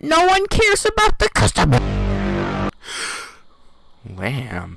No one cares about the customer. Lamb.